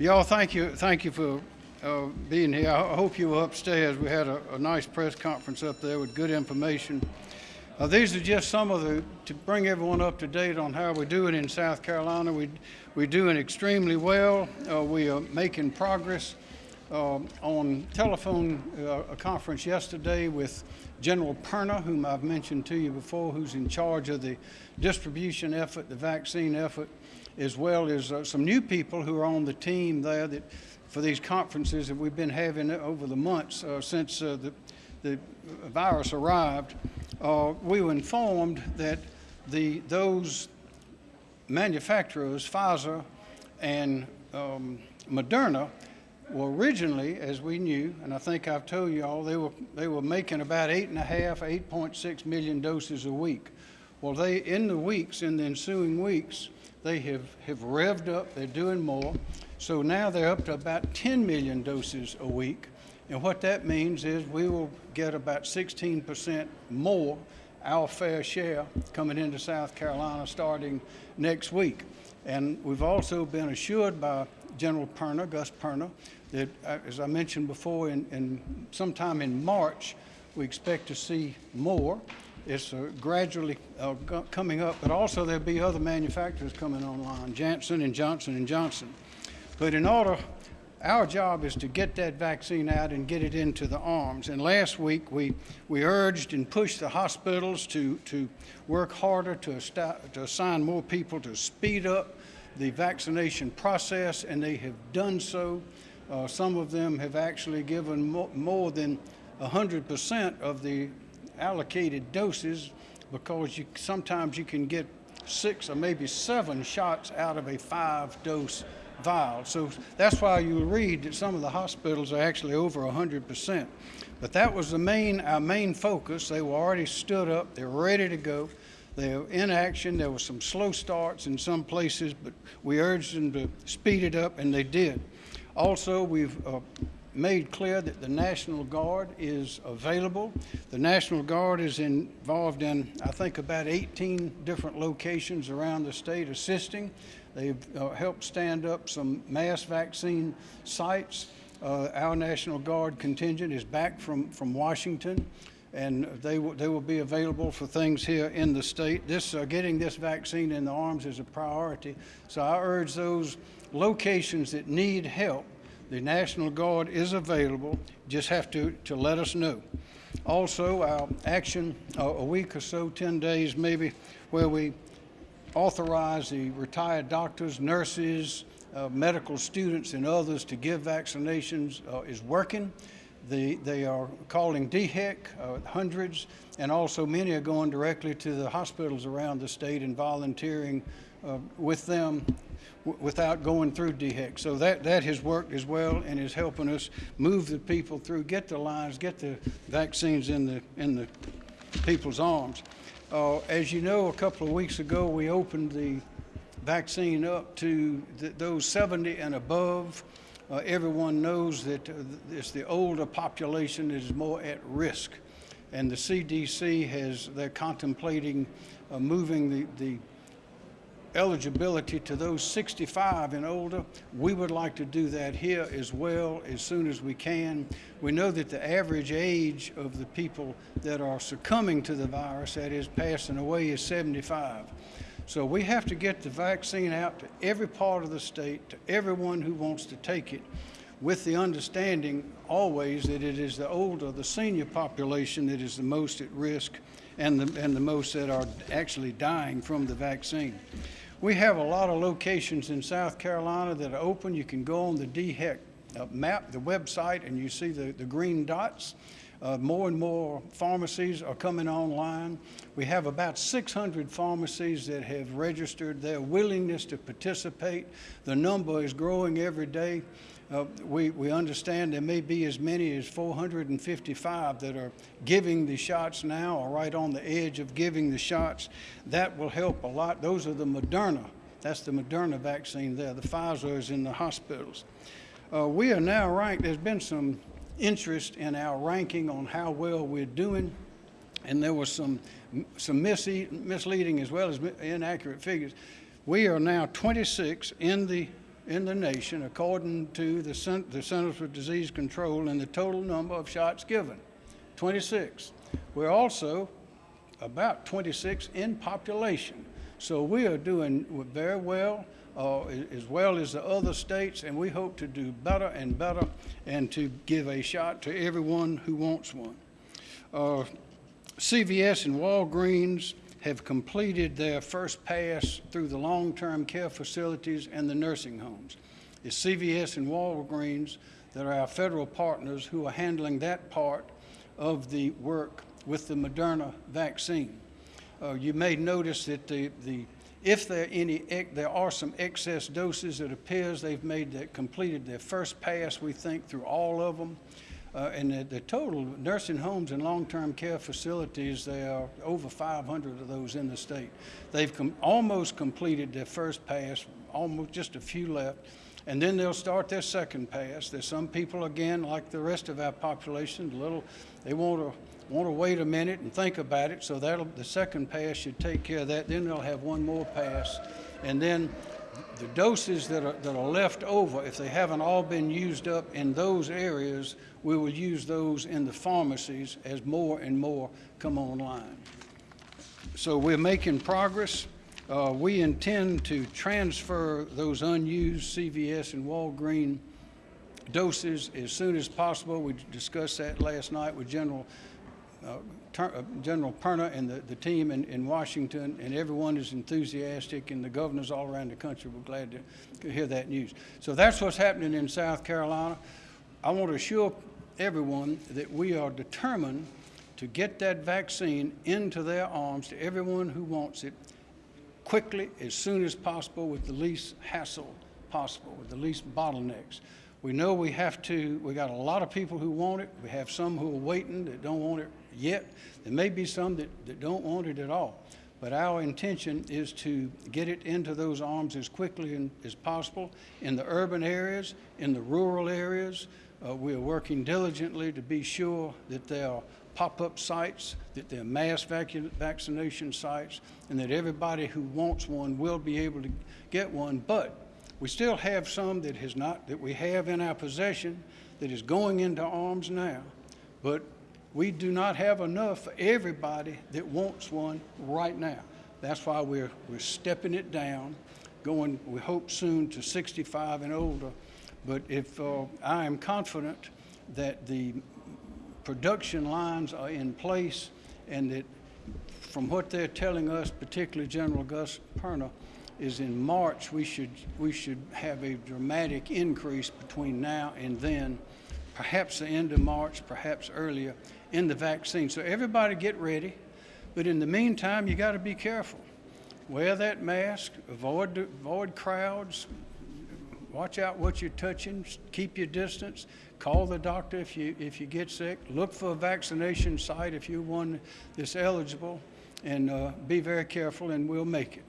Y'all, thank you, thank you for uh, being here. I hope you were upstairs. We had a, a nice press conference up there with good information. Uh, these are just some of the, to bring everyone up to date on how we're doing in South Carolina. We, we're doing extremely well. Uh, we are making progress. Uh, on telephone uh, a conference yesterday with General Perna, whom I've mentioned to you before, who's in charge of the distribution effort, the vaccine effort, as well as uh, some new people who are on the team there that for these conferences that we've been having over the months uh, since uh, the, the virus arrived. Uh, we were informed that the, those manufacturers, Pfizer and um, Moderna, well, originally, as we knew, and I think I've told you all, they were, they were making about eight and a half, 8.6 million doses a week. Well, they, in the weeks, in the ensuing weeks, they have, have revved up, they're doing more. So now they're up to about 10 million doses a week. And what that means is we will get about 16% more, our fair share, coming into South Carolina starting next week. And we've also been assured by General Perna, Gus Perna, that, uh, as I mentioned before, in, in sometime in March, we expect to see more. It's uh, gradually uh, coming up, but also there'll be other manufacturers coming online, Janssen and Johnson and Johnson. But in order, our job is to get that vaccine out and get it into the arms. And last week we, we urged and pushed the hospitals to, to work harder to, to assign more people to speed up the vaccination process, and they have done so. Uh, some of them have actually given mo more than 100% of the allocated doses because you, sometimes you can get six or maybe seven shots out of a five dose vial. So that's why you read that some of the hospitals are actually over 100%. But that was the main, our main focus. They were already stood up, they were ready to go. They were in action. There were some slow starts in some places, but we urged them to speed it up, and they did. Also, we've uh, made clear that the National Guard is available. The National Guard is involved in, I think, about 18 different locations around the state assisting. They've uh, helped stand up some mass vaccine sites. Uh, our National Guard contingent is back from, from Washington and they, they will be available for things here in the state. This, uh, getting this vaccine in the arms is a priority. So I urge those locations that need help, the National Guard is available. Just have to, to let us know. Also, our action uh, a week or so, 10 days maybe, where we authorize the retired doctors, nurses, uh, medical students, and others to give vaccinations uh, is working. The, they are calling DHEC, uh, hundreds, and also many are going directly to the hospitals around the state and volunteering uh, with them without going through DHEC. So that, that has worked as well and is helping us move the people through, get the lines, get the vaccines in the, in the people's arms. Uh, as you know, a couple of weeks ago, we opened the vaccine up to th those 70 and above. Uh, everyone knows that uh, it's the older population that is more at risk. And the CDC has, they're contemplating uh, moving the, the eligibility to those 65 and older. We would like to do that here as well as soon as we can. We know that the average age of the people that are succumbing to the virus, that is passing away, is 75. So we have to get the vaccine out to every part of the state, to everyone who wants to take it, with the understanding always that it is the older, the senior population that is the most at risk and the, and the most that are actually dying from the vaccine. We have a lot of locations in South Carolina that are open. You can go on the DHEC uh, map, the website, and you see the, the green dots. Uh, more and more pharmacies are coming online. We have about 600 pharmacies that have registered their willingness to participate. The number is growing every day. Uh, we, we understand there may be as many as 455 that are giving the shots now or right on the edge of giving the shots. That will help a lot. Those are the Moderna. That's the Moderna vaccine there. The Pfizer is in the hospitals. Uh, we are now ranked, there's been some interest in our ranking on how well we're doing. And there was some, some misleading as well as inaccurate figures. We are now 26 in the in the nation, according to the, the Centers for Disease Control, in the total number of shots given 26. We're also about 26 in population. So we are doing very well, uh, as well as the other states, and we hope to do better and better and to give a shot to everyone who wants one. Uh, CVS and Walgreens have completed their first pass through the long-term care facilities and the nursing homes. It's CVS and Walgreens that are our federal partners who are handling that part of the work with the Moderna vaccine. Uh, you may notice that the, the, if there are any, there are some excess doses, it appears they've made, that completed their first pass, we think, through all of them. Uh, and the, the total nursing homes and long-term care facilities, there are over 500 of those in the state. They've com- almost completed their first pass, almost just a few left. And then they'll start their second pass. There's some people, again, like the rest of our population, little, they want to want to wait a minute and think about it. So that'll the second pass should take care of that. Then they'll have one more pass, and then the doses that are that are left over, if they haven't all been used up in those areas, we will use those in the pharmacies as more and more come online. So we're making progress. Uh, we intend to transfer those unused CVS and Walgreen doses as soon as possible. We discussed that last night with General uh, uh, General Perna and the, the team in, in Washington, and everyone is enthusiastic, and the governors all around the country were glad to, to hear that news. So that's what's happening in South Carolina. I want to assure everyone that we are determined to get that vaccine into their arms to everyone who wants it quickly, as soon as possible, with the least hassle possible, with the least bottlenecks. We know we have to, we got a lot of people who want it. We have some who are waiting that don't want it yet. There may be some that, that don't want it at all. But our intention is to get it into those arms as quickly and- as possible in the urban areas, in the rural areas. Uh, we are working diligently to be sure that they are pop-up sites, that there are mass vacu- vaccination sites, and that everybody who wants one will be able to get one. But we still have some that has not, that we have in our possession that is going into arms now. But we do not have enough for everybody that wants one right now. That's why we're, we're stepping it down, going, we hope soon to 65 and older. But if, uh, I am confident that the production lines are in place and that from what they're telling us, particularly General Gus Perna, is in March, we should, we should have a dramatic increase between now and then, perhaps the end of March, perhaps earlier, in the vaccine. So everybody get ready. But in the meantime, you got to be careful. Wear that mask, avoid, avoid crowds, watch out what you're touching, keep your distance, call the doctor if you, if you get sick, look for a vaccination site if you're one that's eligible, and uh, be very careful, and we'll make it.